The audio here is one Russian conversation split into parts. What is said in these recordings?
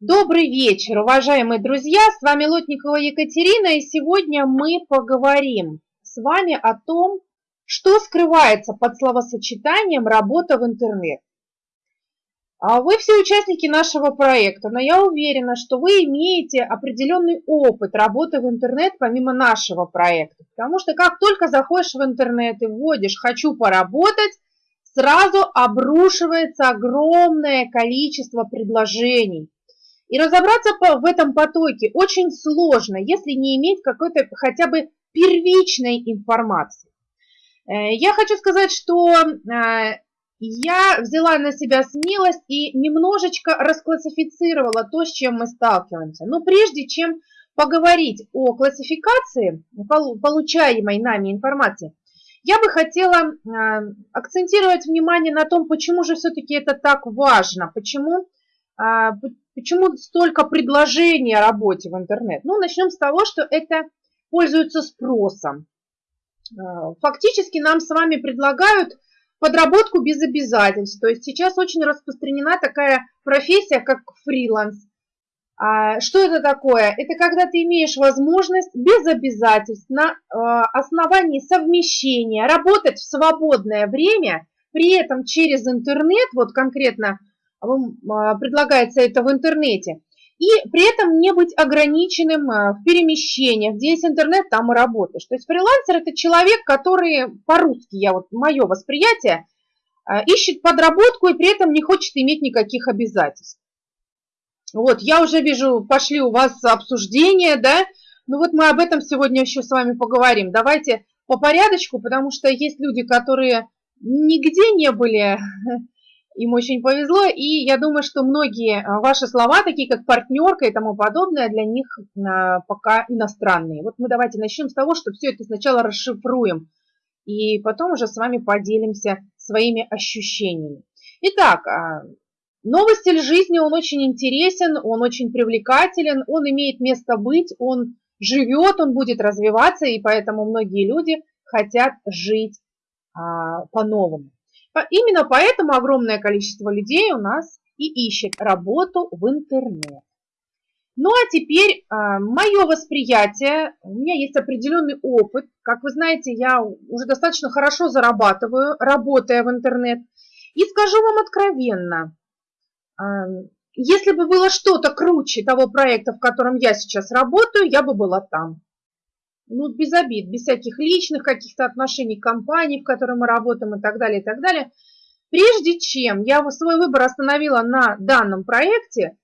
Добрый вечер, уважаемые друзья! С вами Лотникова Екатерина, и сегодня мы поговорим с вами о том, что скрывается под словосочетанием «работа в интернет». А вы все участники нашего проекта, но я уверена, что вы имеете определенный опыт работы в интернет помимо нашего проекта. Потому что как только заходишь в интернет и вводишь «хочу поработать», сразу обрушивается огромное количество предложений – и разобраться в этом потоке очень сложно, если не иметь какой-то хотя бы первичной информации. Э, я хочу сказать, что э, я взяла на себя смелость и немножечко расклассифицировала то, с чем мы сталкиваемся. Но прежде чем поговорить о классификации получаемой нами информации, я бы хотела э, акцентировать внимание на том, почему же все-таки это так важно, почему почему столько предложений о работе в интернет? Ну, начнем с того, что это пользуется спросом. А, фактически нам с вами предлагают подработку без обязательств. То есть сейчас очень распространена такая профессия, как фриланс. А, что это такое? Это когда ты имеешь возможность без обязательств на основании совмещения работать в свободное время, при этом через интернет, вот конкретно предлагается это в интернете, и при этом не быть ограниченным а, в перемещениях. Где есть интернет, там и работаешь. То есть фрилансер – это человек, который по-русски, я вот мое восприятие, а, ищет подработку и при этом не хочет иметь никаких обязательств. Вот, я уже вижу, пошли у вас обсуждения, да, ну вот мы об этом сегодня еще с вами поговорим. Давайте по порядочку, потому что есть люди, которые нигде не были им очень повезло, и я думаю, что многие а, ваши слова, такие как партнерка и тому подобное, для них а, пока иностранные. Вот мы давайте начнем с того, что все это сначала расшифруем, и потом уже с вами поделимся своими ощущениями. Итак, а, новый стиль жизни, он очень интересен, он очень привлекателен, он имеет место быть, он живет, он будет развиваться, и поэтому многие люди хотят жить по-новому. Именно поэтому огромное количество людей у нас и ищет работу в интернет. Ну а теперь а, мое восприятие, у меня есть определенный опыт. Как вы знаете, я уже достаточно хорошо зарабатываю, работая в интернет. И скажу вам откровенно, а, если бы было что-то круче того проекта, в котором я сейчас работаю, я бы была там ну, без обид, без всяких личных каких-то отношений к компании, в которой мы работаем и так далее, и так далее. Прежде чем я свой выбор остановила на данном проекте,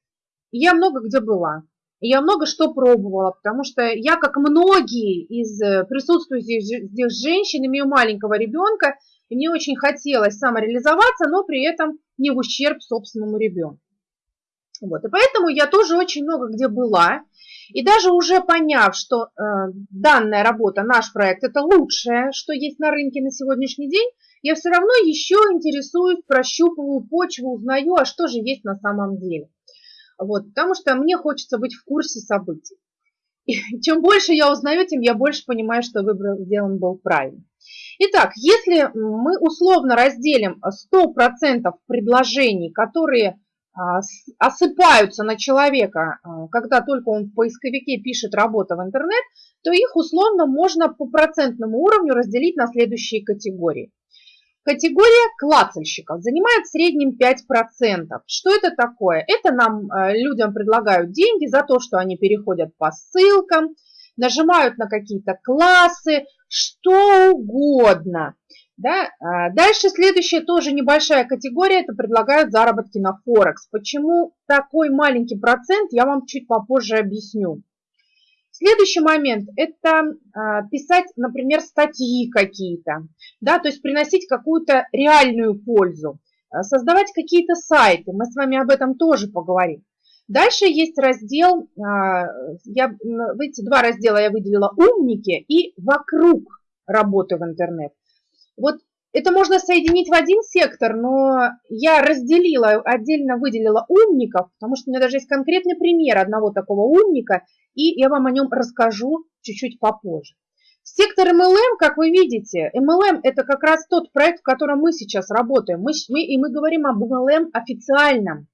я много где была. Я много что пробовала, потому что я, как многие из э, присутствующих здесь женщин, имею маленького ребенка, и мне очень хотелось самореализоваться, но при этом не в ущерб собственному ребенку. Вот, и поэтому я тоже очень много где была, и даже уже поняв, что э, данная работа, наш проект, это лучшее, что есть на рынке на сегодняшний день, я все равно еще интересуюсь, прощупываю почву, узнаю, а что же есть на самом деле. Вот, потому что мне хочется быть в курсе событий. И чем больше я узнаю, тем я больше понимаю, что выбор сделан был правильно. Итак, если мы условно разделим 100% предложений, которые осыпаются на человека, а, когда только он в поисковике пишет «работа в интернет», то их условно можно по процентному уровню разделить на следующие категории. Категория клацальщиков занимает в среднем 5%. Что это такое? Это нам а, людям предлагают деньги за то, что они переходят по ссылкам, нажимают на какие-то классы, что угодно. Да? А, дальше следующая тоже небольшая категория, это предлагают заработки на Форекс. Почему такой маленький процент, я вам чуть попозже объясню. Следующий момент – это а, писать, например, статьи какие-то, да, то есть приносить какую-то реальную пользу, а, создавать какие-то сайты, мы с вами об этом тоже поговорим. Дальше есть раздел, я, эти два раздела я выделила «Умники» и «Вокруг работы в интернет». Вот это можно соединить в один сектор, но я разделила, отдельно выделила умников, потому что у меня даже есть конкретный пример одного такого умника, и я вам о нем расскажу чуть-чуть попозже. Сектор MLM, как вы видите, MLM это как раз тот проект, в котором мы сейчас работаем. Мы, мы, и мы говорим об MLM официальном.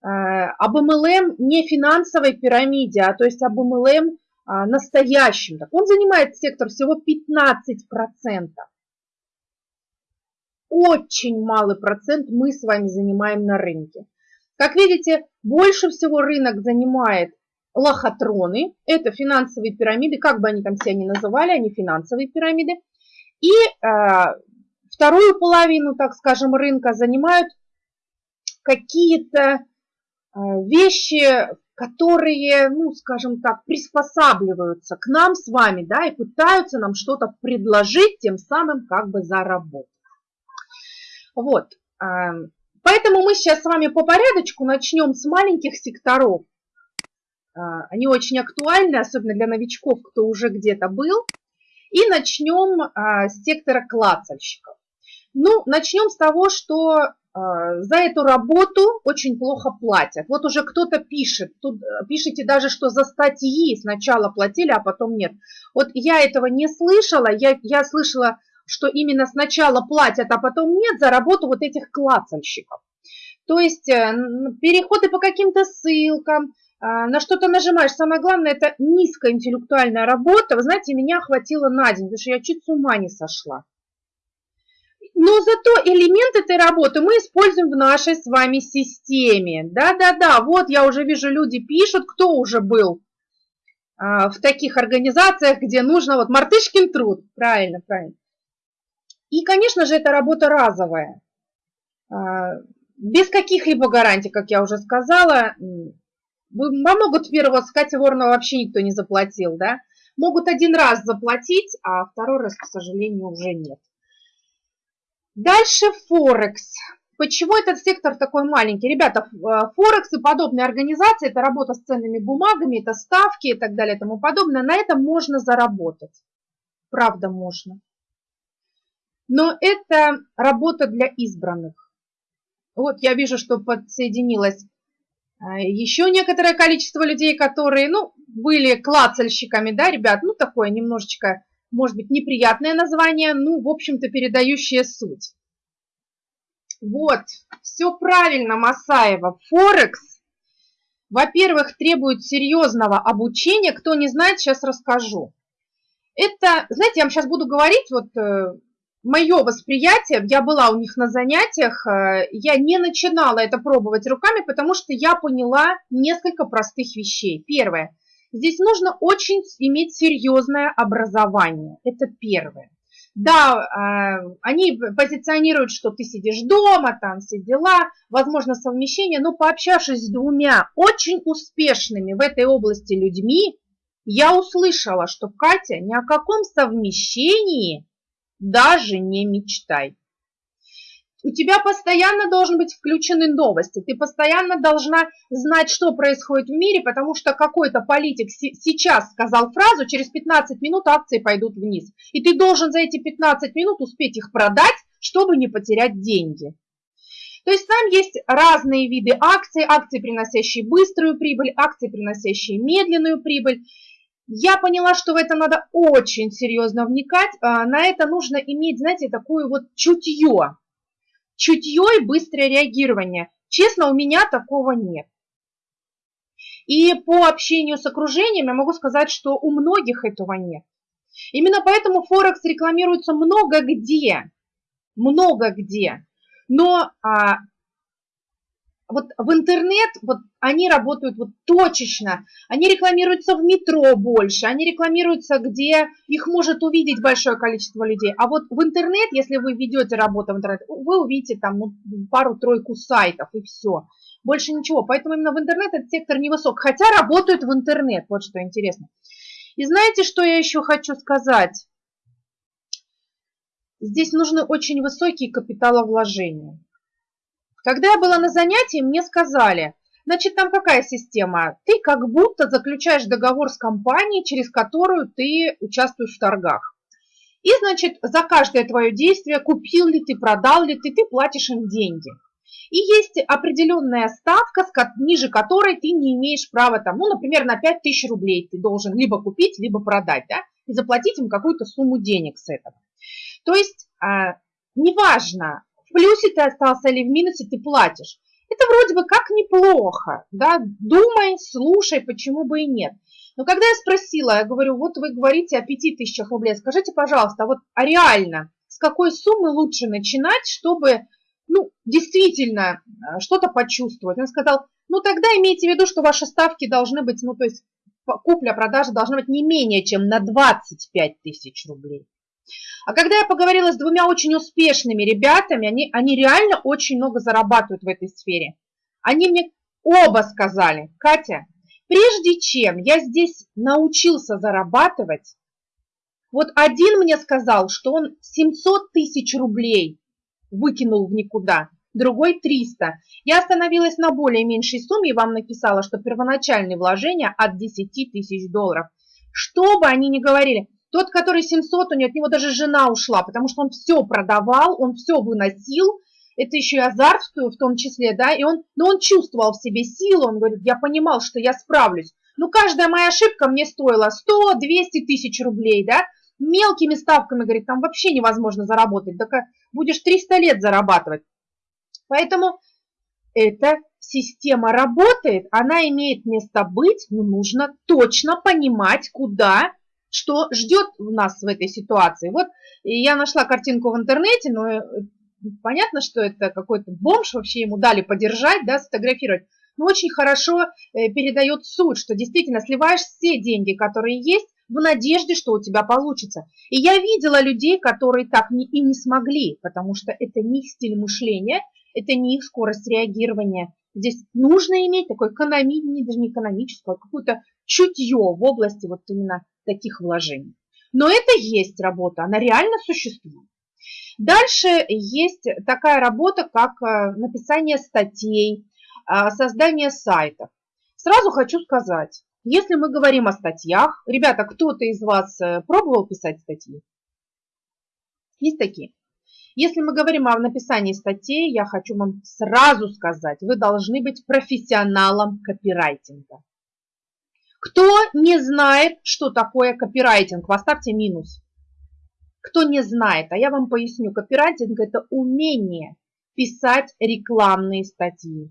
об MLM не финансовой пирамиде, а то есть об MLM настоящем. Так он занимает сектор всего 15%. Очень малый процент мы с вами занимаем на рынке. Как видите, больше всего рынок занимает лохотроны, это финансовые пирамиды, как бы они там себя ни называли, они финансовые пирамиды. И э, вторую половину, так скажем, рынка занимают какие-то э, вещи, которые, ну, скажем так, приспосабливаются к нам с вами, да, и пытаются нам что-то предложить, тем самым как бы заработать. Вот, э, поэтому мы сейчас с вами по порядочку начнем с маленьких секторов, а, они очень актуальны, особенно для новичков, кто уже где-то был. И начнем а, с сектора клацальщиков. Ну, начнем с того, что а, за эту работу очень плохо платят. Вот уже кто-то пишет, тут пишите даже, что за статьи сначала платили, а потом нет. Вот я этого не слышала, я, я слышала, что именно сначала платят, а потом нет за работу вот этих клацальщиков. То есть э, переходы по каким-то ссылкам, а, на что-то нажимаешь. Самое главное, это низкая интеллектуальная работа. Вы знаете, меня хватило на день, потому что я чуть с ума не сошла. Но зато элемент этой работы мы используем в нашей с вами системе. Да-да-да, вот я уже вижу, люди пишут, кто уже был а, в таких организациях, где нужно, вот мартышкин труд, правильно, правильно. И, конечно же, это работа разовая, а, без каких-либо гарантий, как я уже сказала, могут первого с Катей Воронова вообще никто не заплатил, да? Могут один раз заплатить, а второй раз, к сожалению, уже нет. Дальше Форекс. Почему этот сектор такой маленький? Ребята, э, Форекс и подобные организации, это работа с ценными бумагами, это ставки и так далее и тому подобное. На этом можно заработать. Правда, можно. Но это работа для избранных. Вот я вижу, что подсоединилась а, еще некоторое количество людей, которые, ну, были клацальщиками, да, ребят, ну, такое немножечко, может быть, неприятное название, ну, в общем-то, передающее суть. Вот, все правильно, Масаева. Форекс, во-первых, требует серьезного обучения. Кто не знает, сейчас расскажу. Это, знаете, я вам сейчас буду говорить, вот э, мое восприятие, я была у них на занятиях, э, я не начинала это пробовать руками, потому что я поняла несколько простых вещей. Первое. Здесь нужно очень иметь серьезное образование. Это первое. Да, э, они позиционируют, что ты сидишь дома, там все дела, возможно совмещение, но пообщавшись с двумя очень успешными в этой области людьми, я услышала, что Катя ни о каком совмещении даже не мечтай. У тебя постоянно должен быть включены новости, ты постоянно должна знать, что происходит в мире, потому что какой-то политик сейчас сказал фразу, через 15 минут акции пойдут вниз. И ты должен за эти 15 минут успеть их продать, чтобы не потерять деньги. То есть там есть разные виды акций, акции, приносящие быструю прибыль, акции, приносящие медленную прибыль. Я поняла, что в это надо очень серьезно вникать. А, на это нужно иметь, знаете, такое вот чутье. Чутье и быстрое реагирование. Честно, у меня такого нет. И по общению с окружением я могу сказать, что у многих этого нет. Именно поэтому Форекс рекламируется много где. Много где. Но а, вот в интернет, вот они работают вот точечно, они рекламируются в метро больше, они рекламируются, где их может увидеть большое количество людей. А вот в интернет, если вы ведете работу в интернет, вы увидите там ну, пару-тройку сайтов и все. Больше ничего. Поэтому именно в интернет этот сектор невысок. Хотя работают в интернет, вот что интересно. И знаете, что я еще хочу сказать? Здесь нужны очень высокие капиталовложения. Когда я была на занятии, мне сказали, значит, там какая система? Ты как будто заключаешь договор с компанией, через которую ты участвуешь в торгах. И, значит, за каждое твое действие, купил ли ты, продал ли ты, ты платишь им деньги. И есть определенная ставка, ниже которой ты не имеешь права, там, ну, например, на 5000 рублей ты должен либо купить, либо продать, да, и заплатить им какую-то сумму денег с этого. То есть, а, плюсе ты остался или в минусе ты платишь. Это вроде бы как неплохо, да, думай, слушай, почему бы и нет. Но когда я спросила, я говорю, вот вы говорите о 5000 рублей, скажите, пожалуйста, вот а реально, с какой суммы лучше начинать, чтобы, ну, действительно э, что-то почувствовать? Он сказал, ну, тогда имейте в виду, что ваши ставки должны быть, ну, то есть купля-продажа должна быть не менее чем на 25 тысяч рублей. А когда я поговорила с двумя очень успешными ребятами, они, они реально очень много зарабатывают в этой сфере. Они мне оба сказали, Катя, прежде чем я здесь научился зарабатывать, вот один мне сказал, что он 700 тысяч рублей выкинул в никуда, другой 300. Я остановилась на более меньшей сумме и вам написала, что первоначальные вложения от 10 тысяч долларов. Что бы они ни говорили, тот, который 700, у него, от него даже жена ушла, потому что он все продавал, он все выносил, это еще и азарт в том числе, да, и он, но он чувствовал в себе силу, он говорит, я понимал, что я справлюсь. Ну, каждая моя ошибка мне стоила 100-200 тысяч рублей, да, мелкими ставками, говорит, там вообще невозможно заработать, так будешь 300 лет зарабатывать. Поэтому эта система работает, она имеет место быть, но нужно точно понимать, куда что ждет нас в этой ситуации. Вот я нашла картинку в интернете, но э, понятно, что это какой-то бомж, вообще ему дали подержать, да, сфотографировать. Но очень хорошо э, передает суть, что действительно сливаешь все деньги, которые есть, в надежде, что у тебя получится. И я видела людей, которые так не, и не смогли, потому что это не их стиль мышления, это не их скорость реагирования. Здесь нужно иметь такое экономическое, даже не экономическое, а какое-то чутье в области вот именно таких вложений. Но это есть работа, она реально существует. Дальше есть такая работа, как э, написание статей, э, создание сайтов. Сразу хочу сказать, если мы говорим о статьях, ребята, кто-то из вас э, пробовал писать статьи? Есть такие? Если мы говорим о написании статей, я хочу вам сразу сказать, вы должны быть профессионалом копирайтинга. Кто не знает, что такое копирайтинг, поставьте минус. Кто не знает, а я вам поясню, копирайтинг – это умение писать рекламные статьи.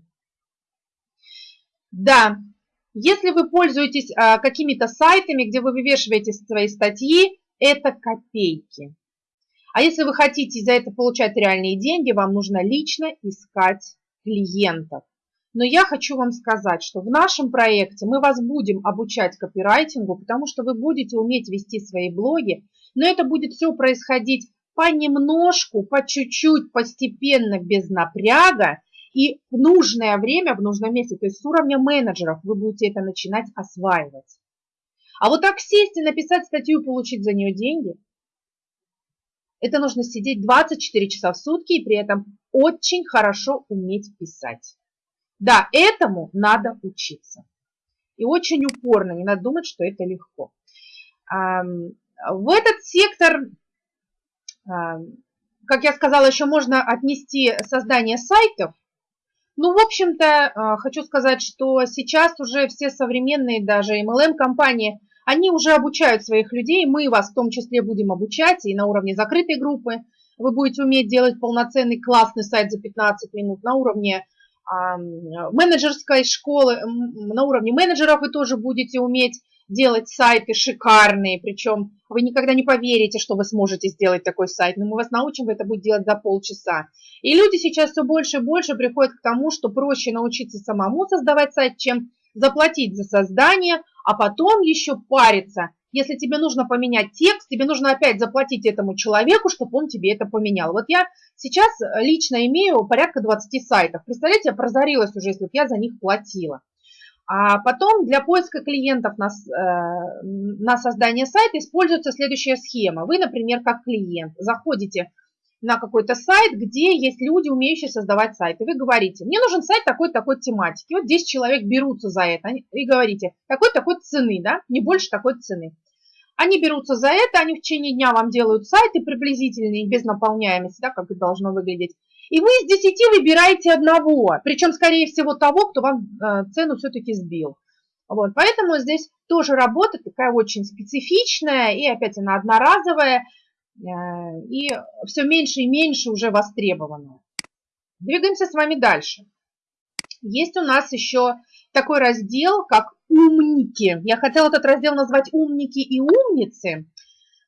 Да, если вы пользуетесь а, какими-то сайтами, где вы вывешиваете свои статьи, это копейки. А если вы хотите за это получать реальные деньги, вам нужно лично искать клиентов. Но я хочу вам сказать, что в нашем проекте мы вас будем обучать копирайтингу, потому что вы будете уметь вести свои блоги, но это будет все происходить понемножку, по чуть-чуть, постепенно, без напряга и в нужное время, в нужном месте, то есть с уровня менеджеров вы будете это начинать осваивать. А вот так сесть и написать статью и получить за нее деньги, это нужно сидеть 24 часа в сутки и при этом очень хорошо уметь писать. Да, этому надо учиться. И очень упорно, не надо думать, что это легко. В этот сектор, как я сказала, еще можно отнести создание сайтов. Ну, в общем-то, а, хочу сказать, что сейчас уже все современные даже MLM-компании, они уже обучают своих людей, мы вас в том числе будем обучать и на уровне закрытой группы. Вы будете уметь делать полноценный классный сайт за 15 минут на уровне менеджерской школы, на уровне менеджеров вы тоже будете уметь делать сайты шикарные, причем вы никогда не поверите, что вы сможете сделать такой сайт, но мы вас научим, вы это будете делать за полчаса. И люди сейчас все больше и больше приходят к тому, что проще научиться самому создавать сайт, чем заплатить за создание, а потом еще париться – если тебе нужно поменять текст, тебе нужно опять заплатить этому человеку, чтобы он тебе это поменял. Вот я сейчас лично имею порядка 20 сайтов. Представляете, я прозорилась уже, если бы я за них платила. А потом для поиска клиентов на, э, на создание сайта используется следующая схема. Вы, например, как клиент, заходите на какой-то сайт, где есть люди, умеющие создавать сайты. Вы говорите, мне нужен сайт такой-такой тематики. Вот 10 человек берутся за это. И говорите, такой-такой цены, да, не больше такой цены. Они берутся за это, они в течение дня вам делают сайты приблизительные, без наполняемости, да, как это должно выглядеть. И вы из 10 выбираете одного, причем, скорее всего, того, кто вам э, цену все-таки сбил. Вот, поэтому здесь тоже работа такая очень специфичная, и опять она одноразовая, и все меньше и меньше уже востребованное. Двигаемся с вами дальше. есть у нас еще такой раздел, как «Умники». Я хотела этот раздел назвать «Умники и умницы»,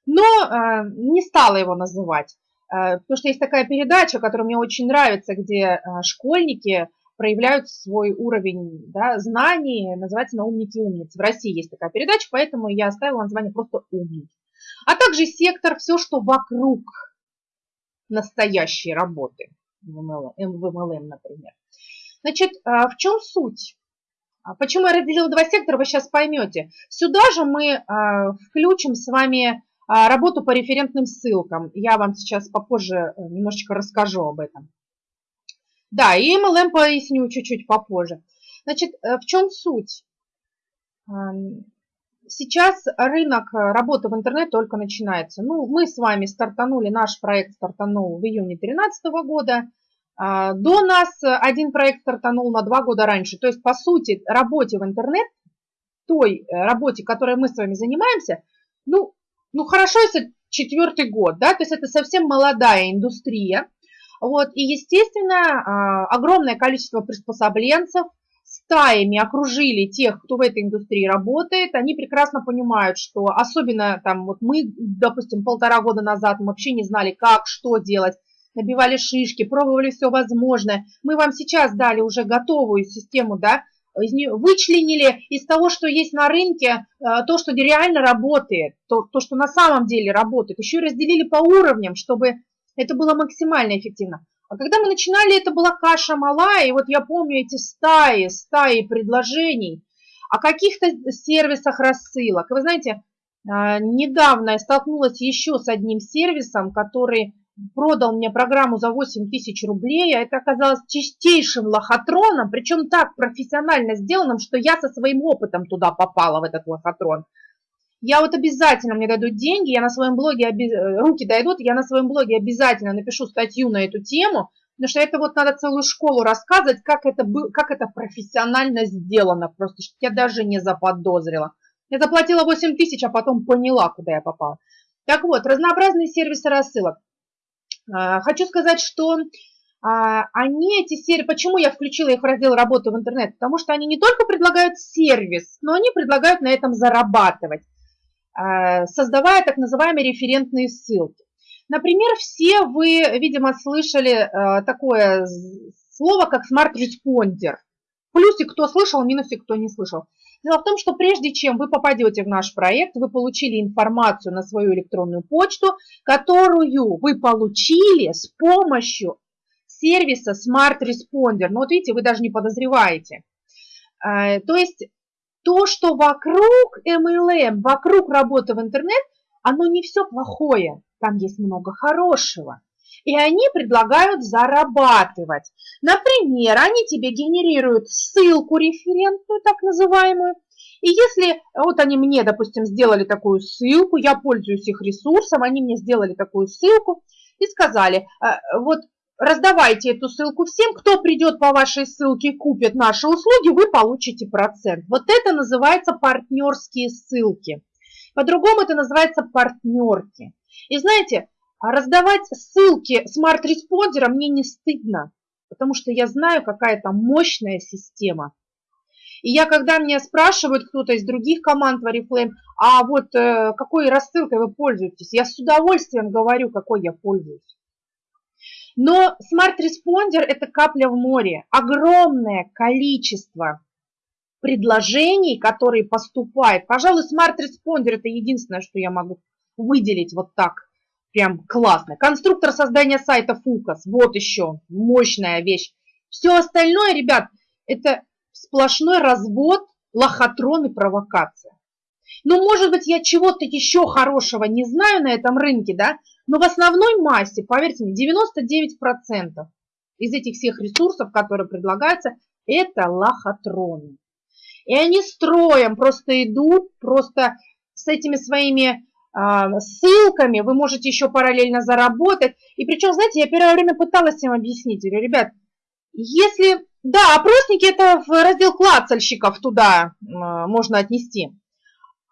но э, не стала его называть, э, потому что есть такая передача, которая мне очень нравится, где э, школьники проявляют свой уровень да, знаний, называется «На умники и умницы». В России есть такая передача, поэтому я оставила название просто «Умники». А также сектор «Все, что вокруг настоящей работы» в MLM например. Значит, в чем суть? А почему я разделила два сектора, вы сейчас поймете. Сюда же мы включим с вами а, работу по референтным ссылкам. Я вам сейчас попозже э, немножечко расскажу об этом. Да, и MLM поясню чуть-чуть попозже. Значит, э, в чем суть? Сейчас рынок работы в интернет только начинается. Ну, мы с вами стартанули, наш проект стартанул в июне 2013 года. А, до нас один проект стартанул на два года раньше. То есть, по сути, работе в интернет, той э, работе, которой мы с вами занимаемся, ну, ну хорошо, если четвертый год, да, то есть это совсем молодая индустрия. Вот, и, естественно, а, огромное количество приспособленцев стаями окружили тех, кто в этой индустрии работает. Они прекрасно понимают, что особенно там вот мы, допустим, полтора года назад мы вообще не знали, как, что делать набивали шишки, пробовали все возможное. Мы вам сейчас дали уже готовую систему, да, вычленили из того, что есть на рынке, э, то, что реально работает, то, то, что на самом деле работает. Еще разделили по уровням, чтобы это было максимально эффективно. А когда мы начинали, это была каша малая, и вот я помню эти стаи, стаи предложений о каких-то сервисах рассылок. Вы знаете, э, недавно я столкнулась еще с одним сервисом, который продал мне программу за 8 тысяч рублей, а это оказалось чистейшим лохотроном, причем так профессионально сделанным, что я со своим опытом туда попала, в этот лохотрон. Я вот обязательно, мне дадут деньги, я на своем блоге, руки дойдут, я на своем блоге обязательно напишу статью на эту тему, потому что это вот надо целую школу рассказывать, как это, как это профессионально сделано, просто что я даже не заподозрила. Я заплатила 8 тысяч, а потом поняла, куда я попала. Так вот, разнообразные сервисы рассылок. А, хочу сказать, что а, они, эти сервисы, почему я включила их в раздел работы в интернет? Потому что они не только предлагают сервис, но они предлагают на этом зарабатывать, создавая так называемые референтные ссылки. Например, все вы, видимо, слышали такое слово, как Responder. Плюсик кто слышал, минусик кто не слышал. Дело в том, что прежде чем вы попадете в наш проект, вы получили информацию на свою электронную почту, которую вы получили с помощью сервиса Smart Responder. Ну вот видите, вы даже не подозреваете. А, то есть то, что вокруг MLM, вокруг работы в интернет, оно не все плохое. Там есть много хорошего и они предлагают зарабатывать. Например, они тебе генерируют ссылку референтную, так называемую, и если вот они мне, допустим, сделали такую ссылку, я пользуюсь их ресурсом, они мне сделали такую ссылку и сказали, «Э, вот раздавайте эту ссылку всем, кто придет по вашей ссылке и купит наши услуги, вы получите процент. Вот это называется партнерские ссылки. По-другому это называется партнерки. И знаете, а раздавать ссылки SmartResponder а мне не стыдно, потому что я знаю, какая там мощная система. И я, когда меня спрашивают кто-то из других команд в Oriflame, а вот э, какой рассылкой вы пользуетесь, я с удовольствием говорю, какой я пользуюсь. Но Smart Responder – это капля в море. Огромное количество предложений, которые поступают. Пожалуй, Smart Responder – это единственное, что я могу выделить вот так Прям классно. Конструктор создания сайта Фукас. Вот еще мощная вещь. Все остальное, ребят, это сплошной развод, лохотрон и провокация. Ну, может быть, я чего-то еще хорошего не знаю на этом рынке, да, но в основной массе, поверьте мне, 99% из этих всех ресурсов, которые предлагаются, это лохотроны. И они строем просто идут, просто с этими своими а, ссылками, вы можете еще параллельно заработать. И причем, знаете, я первое время пыталась им объяснить, говорю, ребят, если, да, опросники это в раздел клацальщиков туда можно отнести.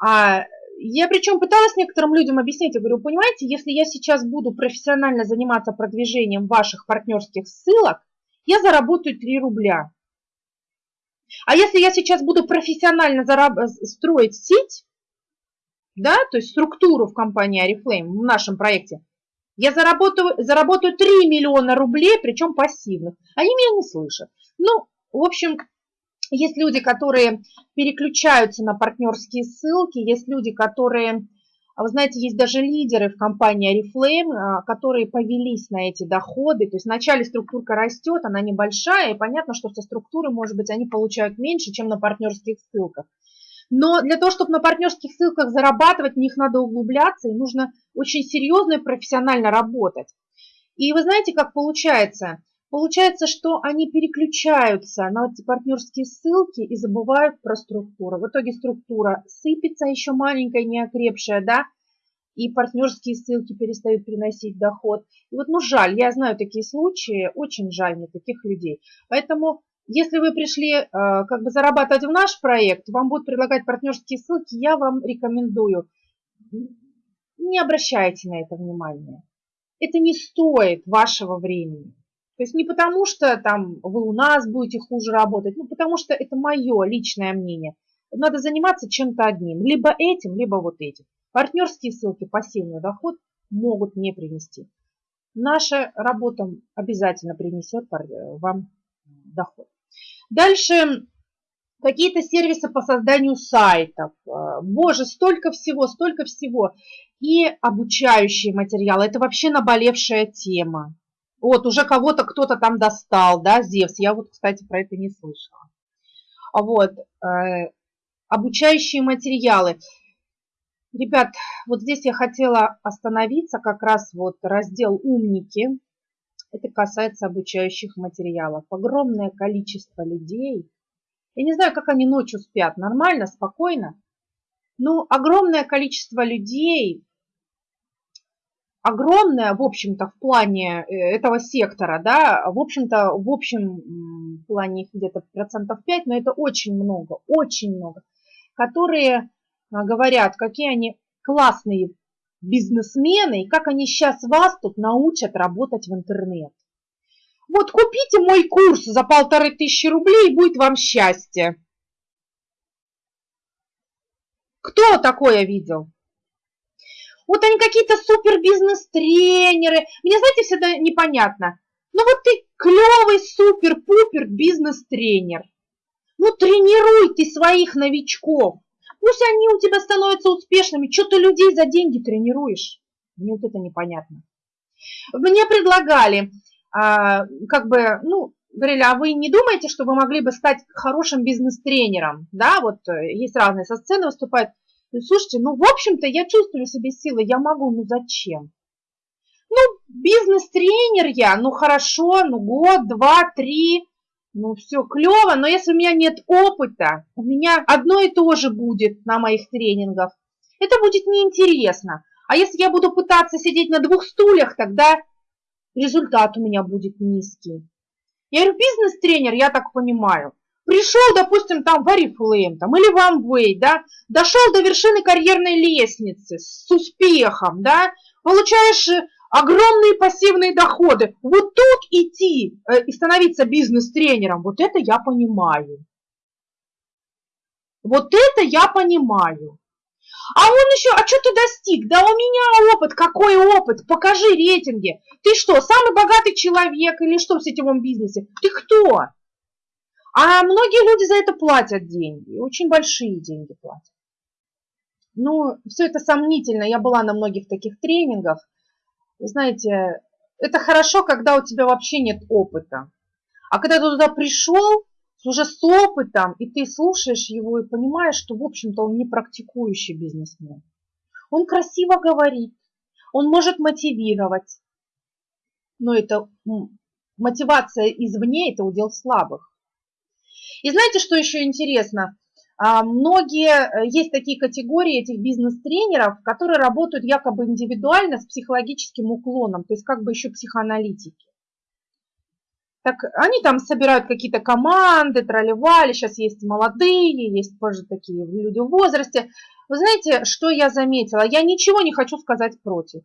А я причем пыталась некоторым людям объяснить, я говорю, понимаете, если я сейчас буду профессионально заниматься продвижением ваших партнерских ссылок, я заработаю 3 рубля. А если я сейчас буду профессионально зараб- строить сеть, да, то есть структуру в компании Oriflame, в нашем проекте, я заработаю, заработаю 3 миллиона рублей, причем пассивных. Они меня не слышат. Ну, в общем, есть люди, которые переключаются на партнерские ссылки, есть люди, которые, а вы знаете, есть даже лидеры в компании Oriflame, а, которые повелись на эти доходы. То есть вначале структурка растет, она небольшая, и понятно, что со структуры, может быть, они получают меньше, чем на партнерских ссылках. Но для того, чтобы на партнерских ссылках зарабатывать, в них надо углубляться, и нужно очень серьезно и профессионально работать. И вы знаете, как получается? Получается, что они переключаются на эти партнерские ссылки и забывают про структуру. В итоге структура сыпется еще маленькая, неокрепшая, да, и партнерские ссылки перестают приносить доход. И вот, ну, жаль, я знаю такие случаи, очень жаль мне таких людей. Поэтому если вы пришли э, как бы зарабатывать в наш проект, вам будут предлагать партнерские ссылки, я вам рекомендую, не обращайте на это внимания. Это не стоит вашего времени. То есть не потому, что там вы у нас будете хуже работать, ну потому что это мое личное мнение. Надо заниматься чем-то одним, либо этим, либо вот этим. Партнерские ссылки, пассивный доход могут не принести. Наша работа обязательно принесет вам доход. Дальше какие-то сервисы по созданию сайтов. Э, боже, столько всего, столько всего. И обучающие материалы. Это вообще наболевшая тема. Вот, уже кого-то кто-то там достал, да, Зевс. Я вот, кстати, про это не слышала. Вот, э, обучающие материалы. Ребят, вот здесь я хотела остановиться, как раз вот раздел «Умники». Это касается обучающих материалов. Огромное количество людей. Я не знаю, как они ночью спят. Нормально, спокойно. Но огромное количество людей, огромное, в общем-то, в плане э, этого сектора, да, в общем-то, в общем плане их где-то процентов 5, но это очень много, очень много, которые а, говорят, какие они классные бизнесмены и как они сейчас вас тут научат работать в интернет. Вот купите мой курс за полторы тысячи рублей, и будет вам счастье. Кто такое видел? Вот они какие-то супер бизнес-тренеры. Мне, знаете, всегда непонятно. Ну вот ты клевый супер-пупер бизнес-тренер. Ну тренируй ты своих новичков. Пусть они у тебя становятся успешными. Что ты людей за деньги тренируешь? Мне вот это непонятно. Мне предлагали, а, как бы, ну, говорили, а вы не думаете, что вы могли бы стать хорошим бизнес-тренером? Да, вот э, есть разные со сцены выступают. Слушайте, ну, в общем-то, я чувствую в себе силы, я могу, ну, зачем? Ну, бизнес-тренер я, ну, хорошо, ну, год, два, три, ну, все клево, но если у меня нет опыта, у меня одно и то же будет на моих тренингах. Это будет неинтересно. А если я буду пытаться сидеть на двух стульях, тогда результат у меня будет низкий. Я говорю, бизнес-тренер, я так понимаю, пришел, допустим, там в Oriflame там, или в Amway, да, дошел до вершины карьерной лестницы с успехом, да, получаешь огромные пассивные доходы. Вот тут идти э, и становиться бизнес-тренером, вот это я понимаю. Вот это я понимаю. А он еще, а что ты достиг? Да у меня опыт, какой опыт? Покажи рейтинги. Ты что, самый богатый человек или что в сетевом бизнесе? Ты кто? А многие люди за это платят деньги, очень большие деньги платят. Ну, все это сомнительно. Я была на многих таких тренингах. Знаете, это хорошо, когда у тебя вообще нет опыта. А когда ты туда пришел, уже с опытом, и ты слушаешь его и понимаешь, что, в общем-то, он не практикующий бизнесмен. Он красиво говорит, он может мотивировать, но это мотивация извне – это удел слабых. И знаете, что еще интересно? А, многие, э, есть такие категории этих бизнес-тренеров, которые работают якобы индивидуально с психологическим уклоном, то есть как бы еще психоаналитики. Так они там собирают какие-то команды, тролливали, сейчас есть молодые, есть позже такие люди в возрасте. Вы знаете, что я заметила? Я ничего не хочу сказать против.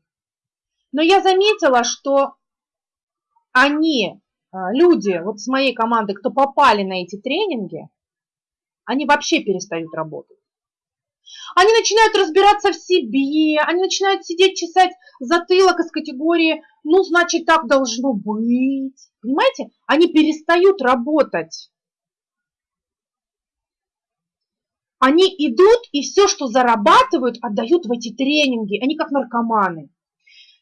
Но я заметила, что они, люди вот с моей команды, кто попали на эти тренинги, они вообще перестают работать. Они начинают разбираться в себе, они начинают сидеть, чесать затылок из категории «ну, значит, так должно быть». Понимаете? Они перестают работать. Они идут и все, что зарабатывают, отдают в эти тренинги. Они как наркоманы.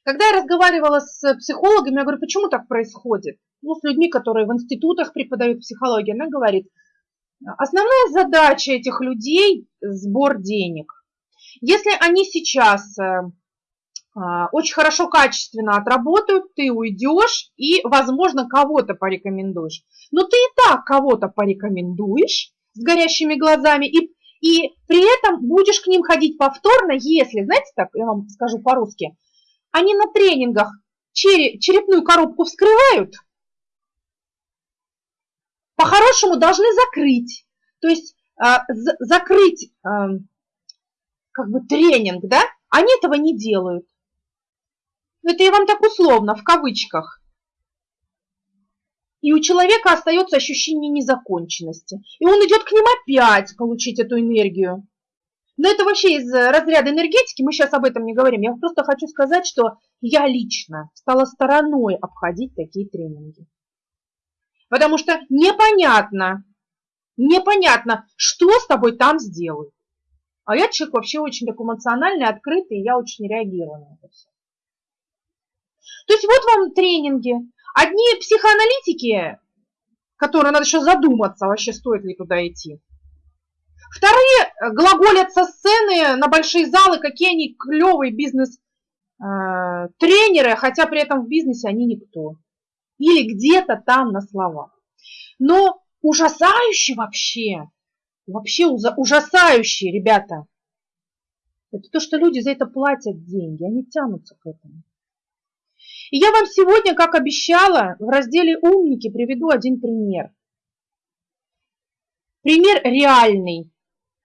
Когда я разговаривала с психологами, я говорю, почему так происходит? Ну, с людьми, которые в институтах преподают психологию, она говорит, основная задача этих людей – сбор денег. Если они сейчас э, а, очень хорошо, качественно отработают, ты уйдешь и, возможно, кого-то порекомендуешь. Но ты и так кого-то порекомендуешь с горящими глазами и, и при этом будешь к ним ходить повторно, если, знаете так, я вам скажу по-русски, они на тренингах черепную коробку вскрывают, по-хорошему должны закрыть. То есть э, закрыть э, как бы тренинг, да, они этого не делают. Это я вам так условно, в кавычках. И у человека остается ощущение незаконченности. И он идет к ним опять получить эту энергию. Но это вообще из разряда энергетики, мы сейчас об этом не говорим. Я просто хочу сказать, что я лично стала стороной обходить такие тренинги. Потому что непонятно, непонятно, что с тобой там сделают. А я человек вообще очень такой эмоциональный, открытый, и я очень реагирую на это все. То есть вот вам тренинги. Одни психоаналитики, которые надо еще задуматься, вообще стоит ли туда идти. Вторые глаголят со сцены на большие залы, какие они клевые бизнес-тренеры, э, хотя при этом в бизнесе они никто. Или где-то там на словах. Но ужасающе вообще, вообще ужасающе, ребята. Это то, что люди за это платят деньги, они тянутся к этому. И я вам сегодня, как обещала, в разделе «Умники» приведу один пример. Пример реальный.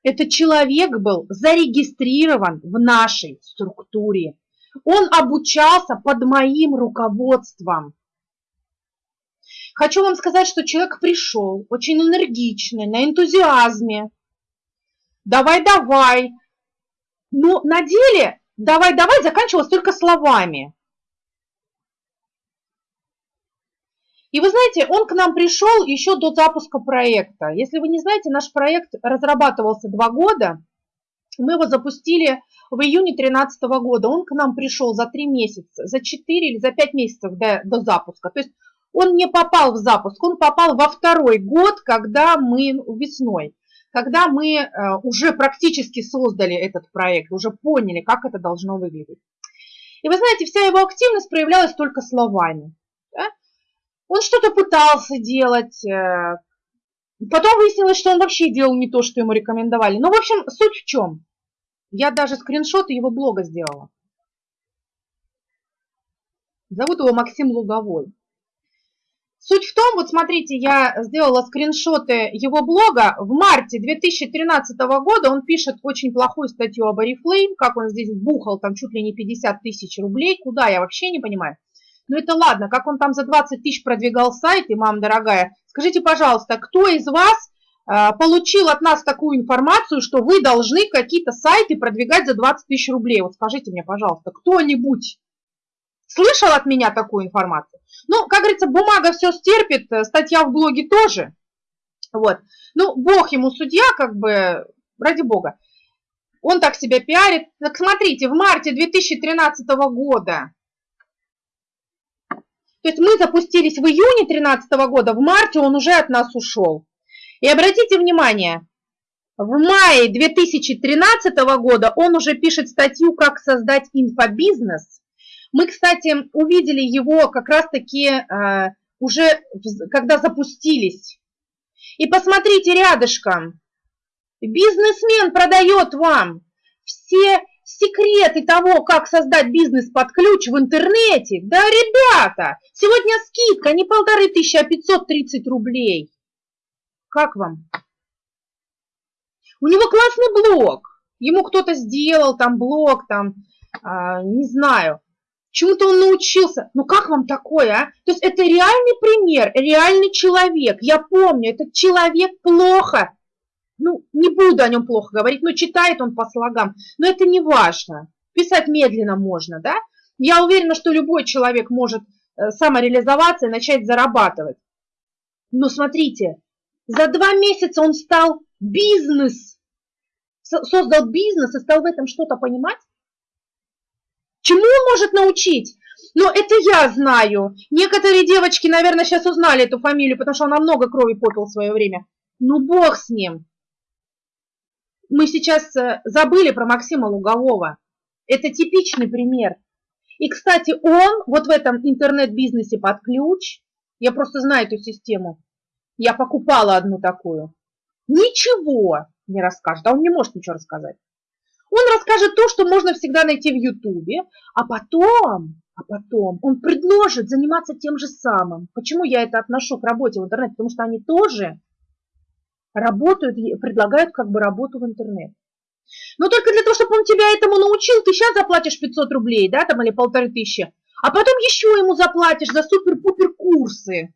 Этот человек был зарегистрирован в нашей структуре. Он обучался под моим руководством. Хочу вам сказать, что человек пришел очень энергичный, на энтузиазме. Давай-давай. Но на деле давай-давай заканчивалось только словами. И вы знаете, он к нам пришел еще до запуска проекта. Если вы не знаете, наш проект разрабатывался два года. Мы его запустили в июне 2013 года. Он к нам пришел за три месяца, за четыре или за пять месяцев до, до запуска. То есть он не попал в запуск, он попал во второй год, когда мы весной, когда мы э, уже практически создали этот проект, уже поняли, как это должно выглядеть. И вы знаете, вся его активность проявлялась только словами. Он что-то пытался делать, э, потом выяснилось, что он вообще делал не то, что ему рекомендовали. Ну, в общем, суть в чем? Я даже скриншоты его блога сделала. Зовут его Максим Луговой. Суть в том, вот смотрите, я сделала скриншоты его блога. В марте 2013 года он пишет очень плохую статью об Oriflame, как он здесь бухал там чуть ли не 50 тысяч рублей. Куда, я вообще не понимаю. Ну это ладно, как он там за 20 тысяч продвигал сайт, и мам дорогая, скажите, пожалуйста, кто из вас э, получил от нас такую информацию, что вы должны какие-то сайты продвигать за 20 тысяч рублей? Вот скажите мне, пожалуйста, кто-нибудь слышал от меня такую информацию? Ну, как говорится, бумага все стерпит, э, статья в блоге тоже. Вот. Ну, бог ему судья, как бы, ради бога. Он так себя пиарит. Так смотрите, в марте 2013 года то есть мы запустились в июне 2013 года, в марте он уже от нас ушел. И обратите внимание, в мае 2013 года он уже пишет статью «Как создать инфобизнес». Мы, кстати, увидели его как раз-таки э, уже, когда запустились. И посмотрите рядышком. Бизнесмен продает вам все секреты того, как создать бизнес под ключ в интернете. Да, ребята, сегодня скидка не полторы тысячи, а 530 рублей. Как вам? У него классный блог. Ему кто-то сделал там блог, там, а, не знаю, чему-то он научился. Ну как вам такое, а? То есть это реальный пример, реальный человек. Я помню, этот человек плохо ну, не буду о нем плохо говорить, но читает он по слогам. Но это не важно. Писать медленно можно, да? Я уверена, что любой человек может э, самореализоваться и начать зарабатывать. Но смотрите, за два месяца он стал бизнес, создал бизнес и стал в этом что-то понимать. Чему он может научить? Но это я знаю. Некоторые девочки, наверное, сейчас узнали эту фамилию, потому что она много крови попил в свое время. Ну, бог с ним. Мы сейчас э, забыли про Максима Лугового. Это типичный пример. И, кстати, он вот в этом интернет-бизнесе под ключ, я просто знаю эту систему, я покупала одну такую, ничего не расскажет, а он не может ничего рассказать. Он расскажет то, что можно всегда найти в Ютубе, а потом, а потом он предложит заниматься тем же самым. Почему я это отношу к работе в интернете? Потому что они тоже работают, предлагают как бы работу в интернет. Но только для того, чтобы он тебя этому научил, ты сейчас заплатишь 500 рублей, да, там или полторы тысячи, а потом еще ему заплатишь за супер-пупер курсы.